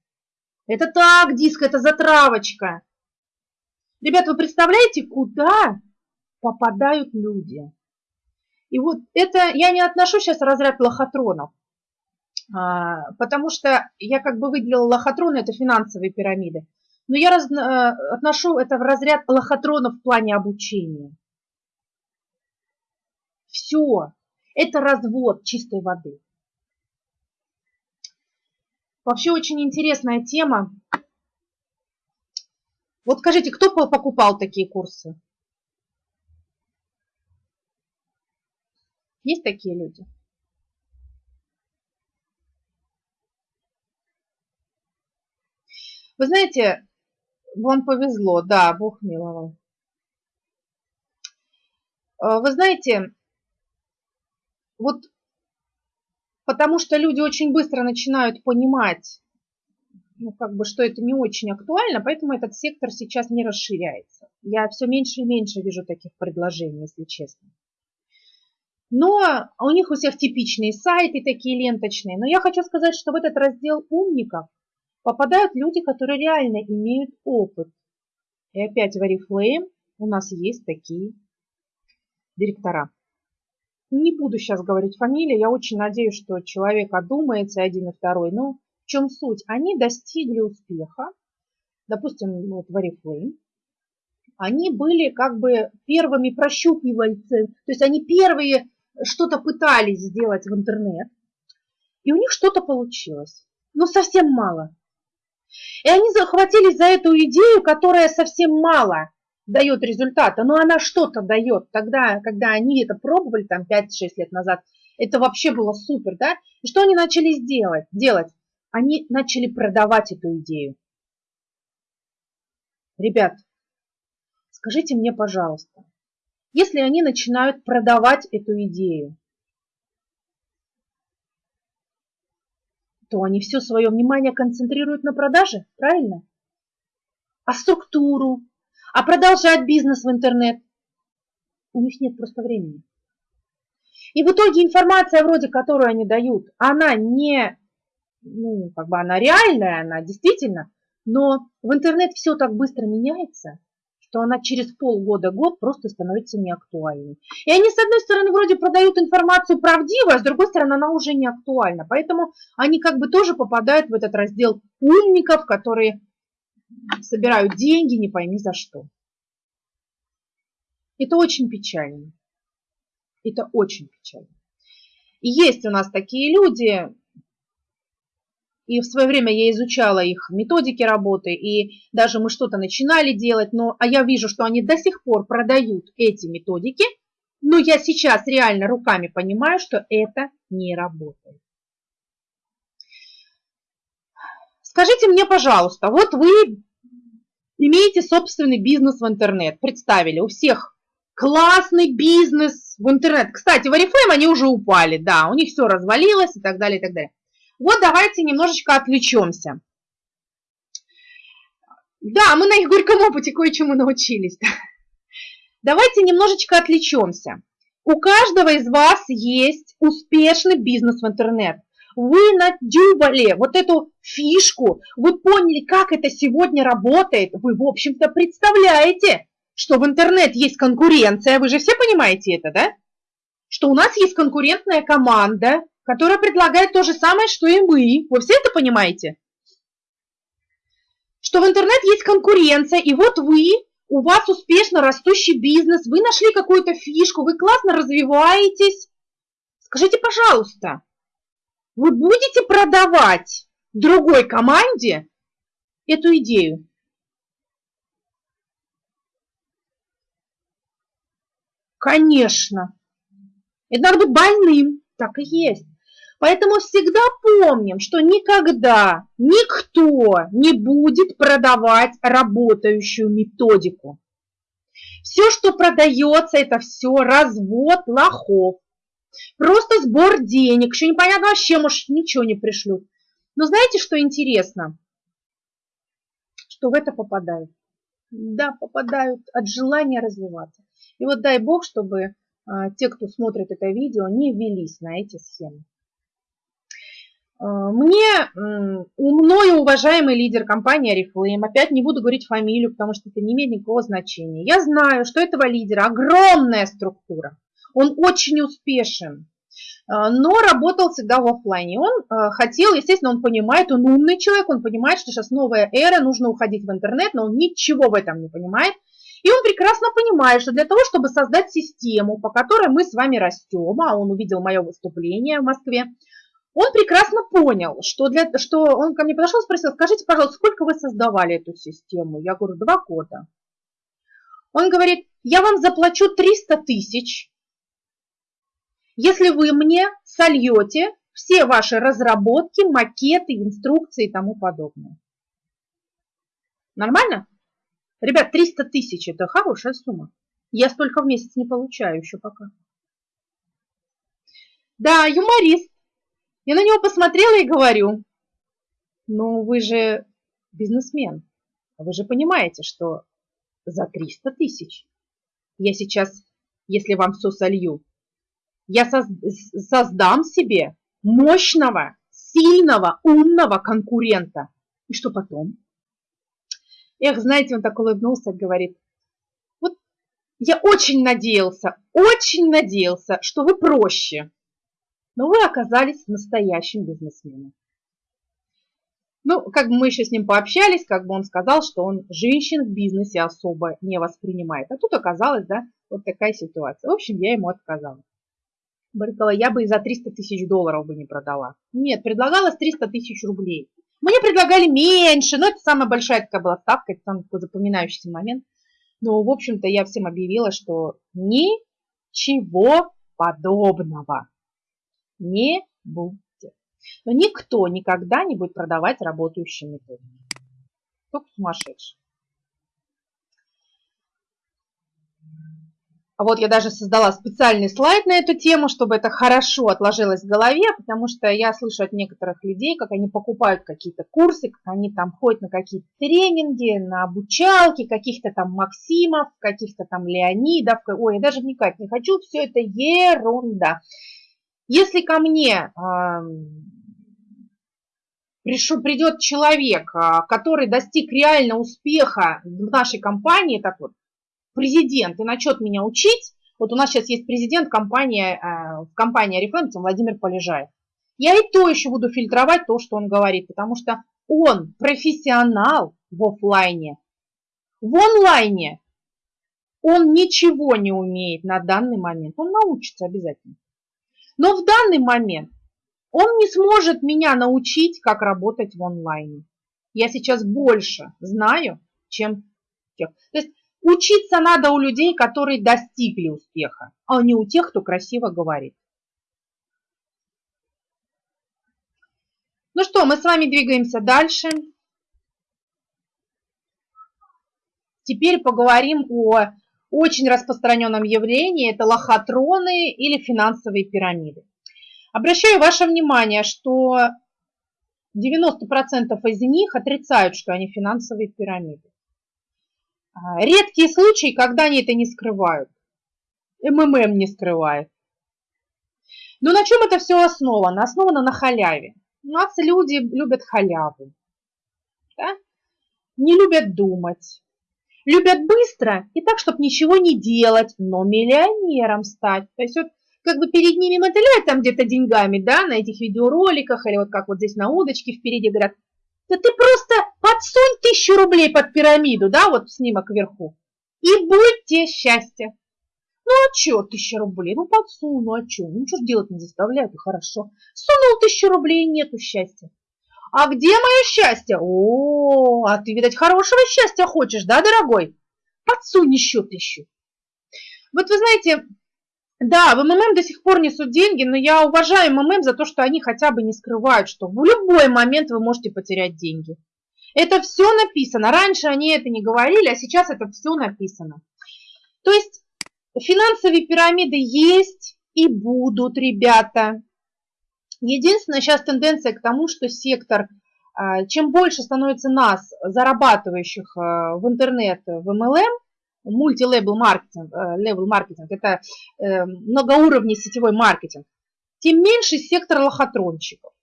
Это так, диск, это затравочка. Ребята, вы представляете, куда попадают люди? И вот это я не отношу сейчас разряд лохотронов, а, потому что я как бы выделила лохотроны, это финансовые пирамиды. Но я раз, э, отношу это в разряд лохотронов в плане обучения. Все. Это развод чистой воды. Вообще очень интересная тема. Вот скажите, кто покупал такие курсы? Есть такие люди? Вы знаете, вам повезло, да, Бог миловал. Э, вы знаете, вот потому что люди очень быстро начинают понимать, ну, как бы, что это не очень актуально, поэтому этот сектор сейчас не расширяется. Я все меньше и меньше вижу таких предложений, если честно. Но у них у всех типичные сайты такие ленточные. Но я хочу сказать, что в этот раздел умников попадают люди, которые реально имеют опыт. И опять в Oriflame у нас есть такие директора. Не буду сейчас говорить фамилии, я очень надеюсь, что человек одумается, один и второй. Но в чем суть? Они достигли успеха, допустим, вот в Oriflame, они были как бы первыми прощупывальцы, то есть они первые что-то пытались сделать в интернет, и у них что-то получилось, но совсем мало. И они захватились за эту идею, которая совсем мало дает результата, но она что-то дает. Тогда, когда они это пробовали, там 5-6 лет назад, это вообще было супер, да? И что они начали сделать? делать? Они начали продавать эту идею. Ребят, скажите мне, пожалуйста, если они начинают продавать эту идею, то они все свое внимание концентрируют на продаже, правильно? А структуру, а продолжать бизнес в интернет. У них нет просто времени. И в итоге информация вроде, которую они дают, она не, ну, как бы она реальная, она действительно, но в интернет все так быстро меняется, что она через полгода-год просто становится неактуальной. И они, с одной стороны, вроде продают информацию правдивую, а с другой стороны, она уже не актуальна. Поэтому они как бы тоже попадают в этот раздел умников, которые собирают деньги, не пойми за что. Это очень печально. Это очень печально. И есть у нас такие люди, и в свое время я изучала их методики работы, и даже мы что-то начинали делать, но, а я вижу, что они до сих пор продают эти методики, но я сейчас реально руками понимаю, что это не работает. Скажите мне, пожалуйста, вот вы имеете собственный бизнес в интернет, представили, у всех классный бизнес в интернет. Кстати, в Oriflame они уже упали, да, у них все развалилось и так далее, и так далее. Вот давайте немножечко отвлечемся. Да, мы на их горьком опыте кое-чему научились. Давайте немножечко отвлечемся. У каждого из вас есть успешный бизнес в интернет вы надюбали вот эту фишку, вы поняли, как это сегодня работает, вы, в общем-то, представляете, что в интернет есть конкуренция, вы же все понимаете это, да? Что у нас есть конкурентная команда, которая предлагает то же самое, что и мы. Вы все это понимаете? Что в интернет есть конкуренция, и вот вы, у вас успешно растущий бизнес, вы нашли какую-то фишку, вы классно развиваетесь. Скажите, пожалуйста, вы будете продавать другой команде эту идею? Конечно. Это надо быть больным. Так и есть. Поэтому всегда помним, что никогда никто не будет продавать работающую методику. Все, что продается, это все развод лохов. Просто сбор денег. Еще непонятно вообще, может, ничего не пришлют. Но знаете, что интересно? Что в это попадают. Да, попадают от желания развиваться. И вот дай бог, чтобы а, те, кто смотрит это видео, не велись на эти схемы. А, мне, у мною уважаемый лидер компании Oriflame, опять не буду говорить фамилию, потому что это не имеет никакого значения. Я знаю, что этого лидера огромная структура. Он очень успешен, а, но работал всегда в офлайне. Он хотел, естественно, он понимает, он умный человек, он понимает, что сейчас новая эра, нужно уходить в интернет, но он ничего в этом не понимает. И он прекрасно понимает, что для того, чтобы создать систему, по которой мы с вами растем, а он увидел мое выступление в Москве, он прекрасно понял, что, для, что он ко мне подошел и спросил, скажите, пожалуйста, сколько вы создавали эту систему? Я говорю, два года. Он говорит, я вам заплачу 300 тысяч, если вы мне сольете все ваши разработки, макеты, инструкции и тому подобное. Нормально? Ребят, 300 тысяч – это хорошая сумма. Я столько в месяц не получаю еще пока. Да, юморист. Я на него посмотрела и говорю, ну вы же бизнесмен. Вы же понимаете, что за 300 тысяч я сейчас, если вам все солью, я создам себе мощного, сильного, умного конкурента. И что потом? Эх, знаете, он так улыбнулся, говорит, вот я очень надеялся, очень надеялся, что вы проще, но вы оказались настоящим бизнесменом. Ну, как бы мы еще с ним пообщались, как бы он сказал, что он женщин в бизнесе особо не воспринимает. А тут оказалось, да, вот такая ситуация. В общем, я ему отказала. Говорила, я бы и за 300 тысяч долларов бы не продала. Нет, предлагалось 300 тысяч рублей. Мне предлагали меньше, но это самая большая такая была ставка, это самый такой запоминающийся момент. Но, в общем-то, я всем объявила, что ничего подобного не будет. Но никто никогда не будет продавать работающие методы. Только сумасшедший. А вот я даже создала специальный слайд на эту тему, чтобы это хорошо отложилось в голове, потому что я слышу от некоторых людей, как они покупают какие-то курсы, как они там ходят на какие-то тренинги, на обучалки, каких-то там Максимов, каких-то там Леонидов. Ой, я даже вникать не хочу, все это ерунда. Если ко мне пришел, придет человек, а, который достиг реально успеха в нашей компании, так вот, президент и начнет меня учить, вот у нас сейчас есть президент компании, э, в компании Oriflame, Владимир Полежаев. Я и то еще буду фильтровать то, что он говорит, потому что он профессионал в офлайне. В онлайне он ничего не умеет на данный момент. Он научится обязательно. Но в данный момент он не сможет меня научить, как работать в онлайне. Я сейчас больше знаю, чем тех. То есть Учиться надо у людей, которые достигли успеха, а не у тех, кто красиво говорит. Ну что, мы с вами двигаемся дальше. Теперь поговорим о очень распространенном явлении. Это лохотроны или финансовые пирамиды. Обращаю ваше внимание, что 90% из них отрицают, что они финансовые пирамиды. А, редкие случаи, когда они это не скрывают. МММ не скрывает. Но на чем это все основано? Основано на халяве. У нас люди любят халяву. Да? Не любят думать. Любят быстро и так, чтобы ничего не делать, но миллионером стать. То есть вот как бы перед ними мотыляют там где-то деньгами, да, на этих видеороликах, или вот как вот здесь на удочке впереди говорят, да ты просто подсунь тысячу рублей под пирамиду, да, вот снимок вверху, и будьте счастье. Ну а что тысяча рублей? Ну подсуну, ну а что? Ничего делать не заставляют, и хорошо. Сунул тысячу рублей, нету счастья. А где мое счастье? О, а ты, видать, хорошего счастья хочешь, да, дорогой? Подсунь еще тысячу. Вот вы знаете, да, в МММ до сих пор несут деньги, но я уважаю МММ за то, что они хотя бы не скрывают, что в любой момент вы можете потерять деньги. Это все написано. Раньше они это не говорили, а сейчас это все написано. То есть финансовые пирамиды есть и будут, ребята. Единственная сейчас тенденция к тому, что сектор, а, чем больше становится нас, зарабатывающих а, в интернет, в MLM, multi-level marketing, level marketing, это э, многоуровневый сетевой маркетинг, тем меньше сектор лохотронщиков.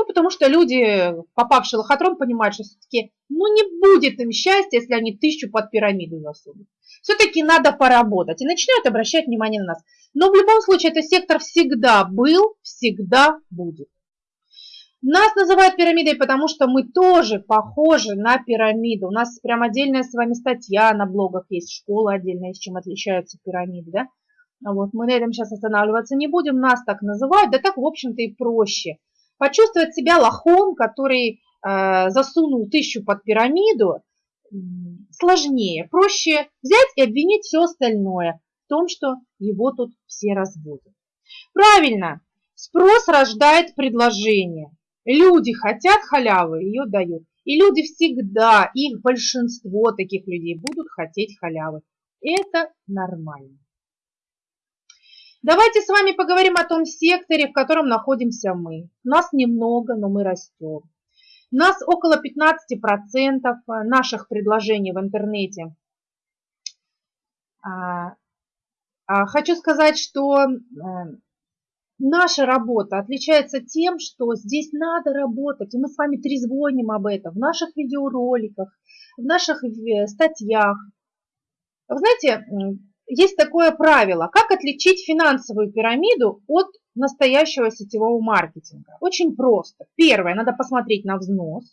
Ну, потому что люди, попавшие в лохотрон, понимают, что все-таки ну, не будет им счастья, если они тысячу под пирамиду засунут. Все-таки надо поработать и начинают обращать внимание на нас. Но в любом случае, этот сектор всегда был, всегда будет. Нас называют пирамидой, потому что мы тоже похожи на пирамиду. У нас прям отдельная с вами статья на блогах есть, школа отдельная, с чем отличаются пирамиды, да? Вот мы на этом сейчас останавливаться не будем, нас так называют, да так, в общем-то, и проще. Почувствовать себя лохом, который э, засунул тысячу под пирамиду, сложнее. Проще взять и обвинить все остальное в том, что его тут все разводят. Правильно, спрос рождает предложение. Люди хотят халявы, ее дают. И люди всегда, их большинство таких людей будут хотеть халявы. Это нормально. Давайте с вами поговорим о том секторе, в котором находимся мы. Нас немного, но мы растем. Нас около 15% наших предложений в интернете. А, а, хочу сказать, что э, наша работа отличается тем, что здесь надо работать, и мы с вами трезвоним об этом в наших видеороликах, в наших э, статьях. Вы знаете, есть такое правило, как отличить финансовую пирамиду от настоящего сетевого маркетинга. Очень просто. Первое, надо посмотреть на взнос.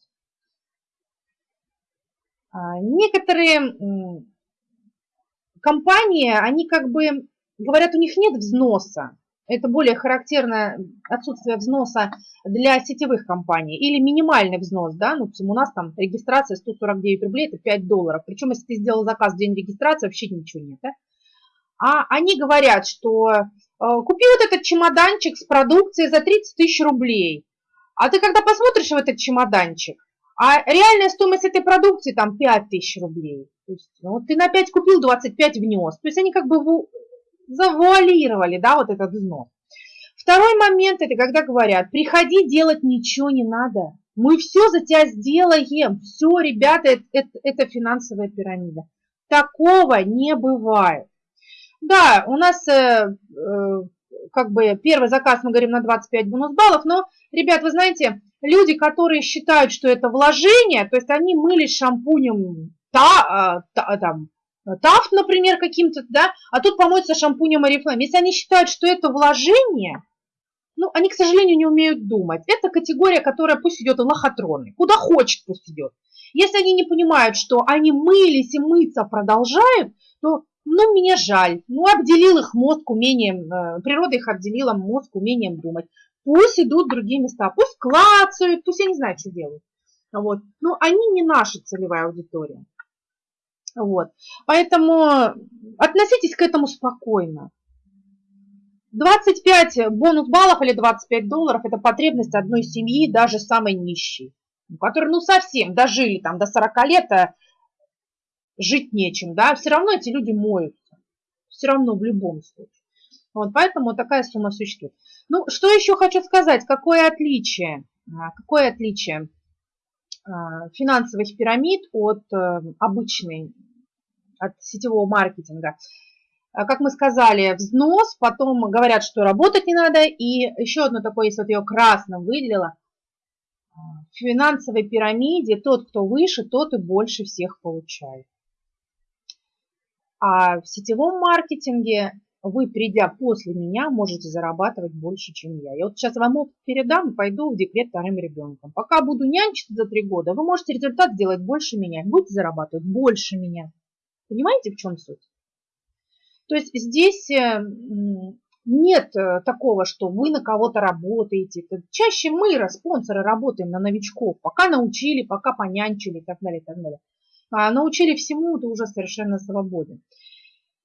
А, некоторые компании, они как бы говорят, у них нет взноса. Это более характерно отсутствие взноса для сетевых компаний. Или минимальный взнос, да, ну, у нас там регистрация 149 рублей, это 5 долларов. Причем, если ты сделал заказ в день регистрации, вообще ничего нет, да? А они говорят, что э, купи вот этот чемоданчик с продукцией за 30 тысяч рублей. А ты когда посмотришь в этот чемоданчик, а реальная стоимость этой продукции там 5 тысяч рублей. То есть, ну, ты на 5 купил, 25 внес. То есть они как бы завуалировали, да, вот этот взнос. Второй момент, это когда говорят, приходи, делать ничего не надо. Мы все за тебя сделаем. Все, ребята, это, это, это финансовая пирамида. Такого не бывает. Да, у нас э, э, как бы первый заказ, мы говорим, на 25 бонус баллов, но, ребят, вы знаете, люди, которые считают, что это вложение, то есть они мылись шампунем та, э, та, там, Тафт, например, каким-то, да, а тут помоется шампунем Oriflame. Если они считают, что это вложение, ну, они, к сожалению, не умеют думать. Это категория, которая пусть идет в лохотроны. Куда хочет, пусть идет. Если они не понимают, что они мылись и мыться продолжают, то, ну, мне жаль. Ну, обделил их мозг умением, э, природа их обделила мозг умением думать. Пусть идут в другие места, пусть клацают, пусть я не знаю, что делают. Вот. Но они не наша целевая аудитория. Вот. Поэтому относитесь к этому спокойно. 25 бонус баллов или 25 долларов – это потребность одной семьи, даже самой нищей, которые ну совсем дожили там до 40 лет, а жить нечем, да, все равно эти люди моются, все равно в любом случае. Вот, поэтому такая сумма существует. Ну, что еще хочу сказать, какое отличие, а, какое отличие а, финансовых пирамид от э, обычной от сетевого маркетинга. А, как мы сказали, взнос, потом говорят, что работать не надо. И еще одно такое, если вот ее красным выделила, в финансовой пирамиде тот, кто выше, тот и больше всех получает. А в сетевом маркетинге вы, придя после меня, можете зарабатывать больше, чем я. Я вот сейчас вам опыт передам и пойду в декрет вторым ребенком. Пока буду нянчиться за три года, вы можете результат сделать больше меня, будете зарабатывать больше меня. Понимаете, в чем суть? То есть здесь э, нет э, такого, что вы на кого-то работаете. Чаще мы, спонсоры, работаем на новичков, пока научили, пока понянчили и так далее, и так далее. А научили всему, ты уже совершенно свободен.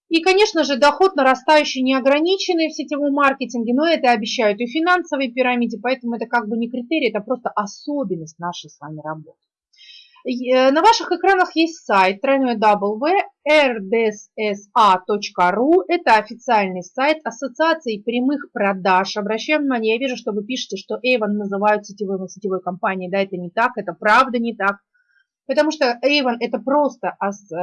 И, конечно же, доход нарастающий неограниченный в сетевом маркетинге, но это обещают и финансовой пирамиде, поэтому это как бы не критерий, это просто особенность нашей с вами работы. Э, на ваших экранах есть сайт www.rdssa.ru. Это официальный сайт Ассоциации прямых продаж. Обращаем внимание, я вижу, что вы пишете, что Avon называют сетевой, сетевой компанией. Да, это не так, это правда не так. Потому что Avon это просто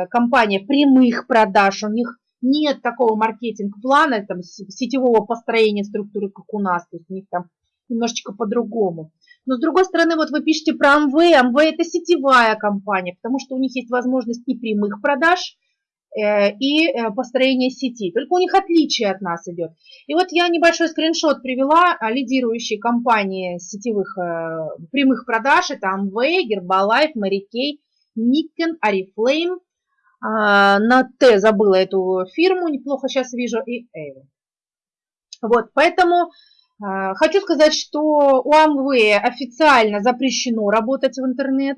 компания прямых продаж. У них нет такого маркетинг-плана, там, сетевого построения структуры, как у нас. То есть у них там немножечко по-другому. Но с другой стороны, вот вы пишете про Amway, Amway это сетевая компания, потому что у них есть возможность и прямых продаж, э, и э, построение сети. Только у них отличие от нас идет. И вот я небольшой скриншот привела лидирующей компании сетевых э, прямых продаж. Это Amway, Herbalife, Mary Kay, Nikken, Oriflame. А, на Т забыла эту фирму, неплохо сейчас вижу, и Avon. Вот, поэтому а, хочу сказать, что у Amway официально запрещено работать в интернет.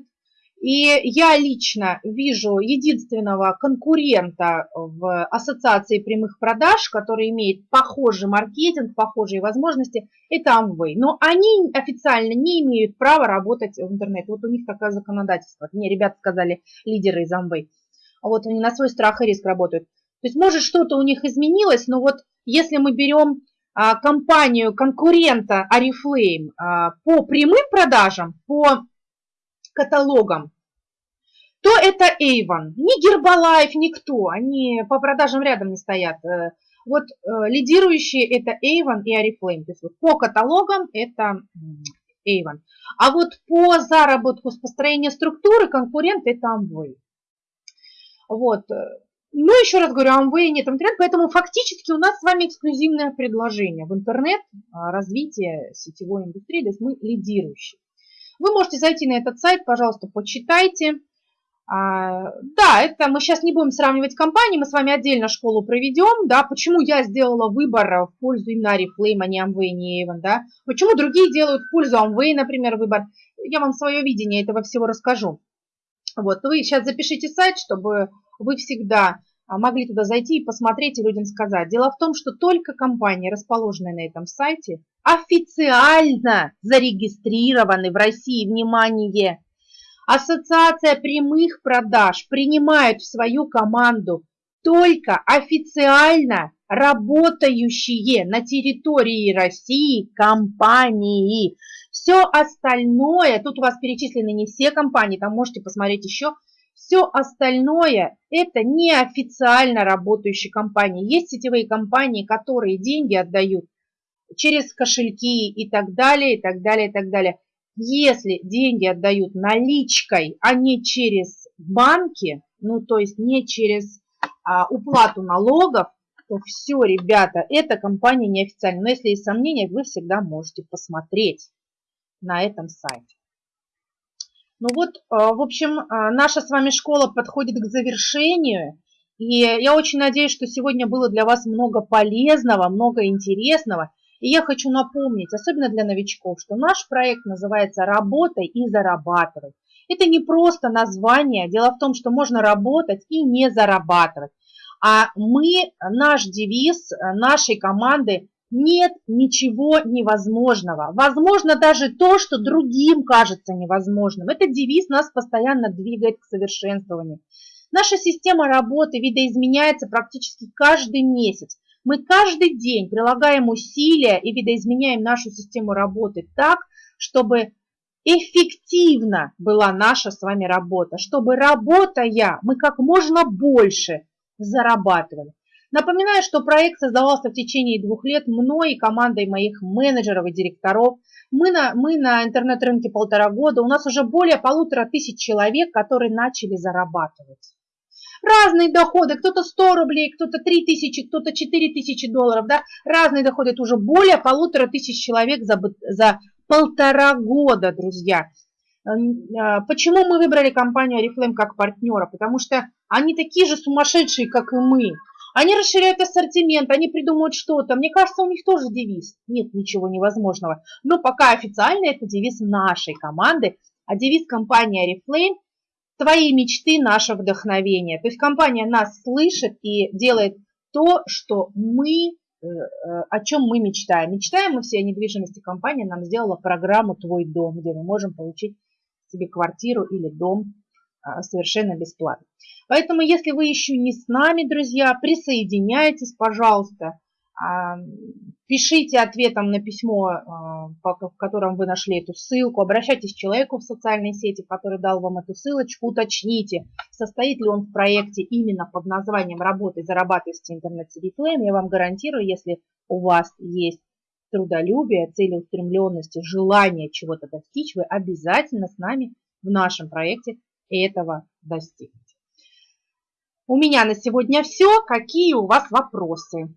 И я лично вижу единственного конкурента в ассоциации прямых продаж, который имеет похожий маркетинг, похожие возможности, это Amway. Но они официально не имеют права работать в интернет. Вот у них такое законодательство. Мне ребята сказали, лидеры из Amway. Вот они на свой страх и риск работают. То есть может что-то у них изменилось, но вот если мы берем а, компанию конкурента Oriflame а, по прямым продажам, по каталогам, то это Avon. Ни Herbalife, никто. Они по продажам рядом не стоят. Э, вот э, лидирующие это Avon и Oriflame. То есть вот по каталогам это Avon. А вот по заработку с построения структуры конкурент это Amway. Вот. Ну, еще раз говорю, Amway нет интернет, поэтому фактически у нас с вами эксклюзивное предложение в интернет а, развитие сетевой индустрии, то есть мы лидирующие. Вы можете зайти на этот сайт, пожалуйста, почитайте. А, да, это мы сейчас не будем сравнивать компании, мы с вами отдельно школу проведем, да, почему я сделала выбор в пользу именно Oriflame, а не Amway, не Avon, да, почему другие делают в пользу Amway, например, выбор, я вам свое видение этого всего расскажу. Вот, вы сейчас запишите сайт, чтобы вы всегда а, могли туда зайти и посмотреть и людям сказать. Дело в том, что только компании, расположенные на этом сайте, официально зарегистрированы в России, внимание, Ассоциация прямых продаж принимает в свою команду только официально работающие на территории России компании. Все остальное, тут у вас перечислены не все компании, там можете посмотреть еще, все остальное это неофициально работающие компании. Есть сетевые компании, которые деньги отдают через кошельки и так далее, и так далее, и так далее. Если деньги отдают наличкой, а не через банки, ну то есть не через а, уплату налогов, то все, ребята, эта компания неофициальная. Но если есть сомнения, вы всегда можете посмотреть на этом сайте. Ну вот, а, в общем, а, наша с вами школа подходит к завершению. И я очень надеюсь, что сегодня было для вас много полезного, много интересного. И я хочу напомнить, особенно для новичков, что наш проект называется «Работай и зарабатывай». Это не просто название. Дело в том, что можно работать и не зарабатывать. А мы, наш девиз нашей команды нет ничего невозможного. Возможно даже то, что другим кажется невозможным. Этот девиз нас постоянно двигает к совершенствованию. Наша система работы видоизменяется практически каждый месяц. Мы каждый день прилагаем усилия и видоизменяем нашу систему работы так, чтобы эффективно была наша с вами работа, чтобы работая мы как можно больше зарабатывали. Напоминаю, что проект создавался в течение двух лет мной и командой моих менеджеров и директоров. Мы на, мы на интернет-рынке полтора года, у нас уже более полутора тысяч человек, которые начали зарабатывать. Разные доходы, кто-то 100 рублей, кто-то 3 тысячи, кто-то 4 тысячи долларов, да, разные доходы, это уже более полутора тысяч человек за, за полтора года, друзья. А, почему мы выбрали компанию Oriflame как партнера? Потому что они такие же сумасшедшие, как и мы. Они расширяют ассортимент, они придумывают что-то. Мне кажется, у них тоже девиз. Нет ничего невозможного. Но пока официально это девиз нашей команды, а девиз компании Oriflame – твои мечты, наше вдохновение. То есть компания нас слышит и делает то, что мы, э, э, о чем мы мечтаем. Мечтаем мы все о недвижимости. Компания нам сделала программу «Твой дом», где мы можем получить себе квартиру или дом а, совершенно бесплатно. Поэтому, если вы еще не с нами, друзья, присоединяйтесь, пожалуйста. А, пишите ответом на письмо, а, в котором вы нашли эту ссылку. Обращайтесь к человеку в социальной сети, который дал вам эту ссылочку. Уточните, состоит ли он в проекте именно под названием «Работай, зарабатывайте интернет-сидифлейм». Я вам гарантирую, если у вас есть трудолюбие, целеустремленность, желание чего-то достичь, вы обязательно с нами в нашем проекте этого достигнете. У меня на сегодня все. Какие у вас вопросы?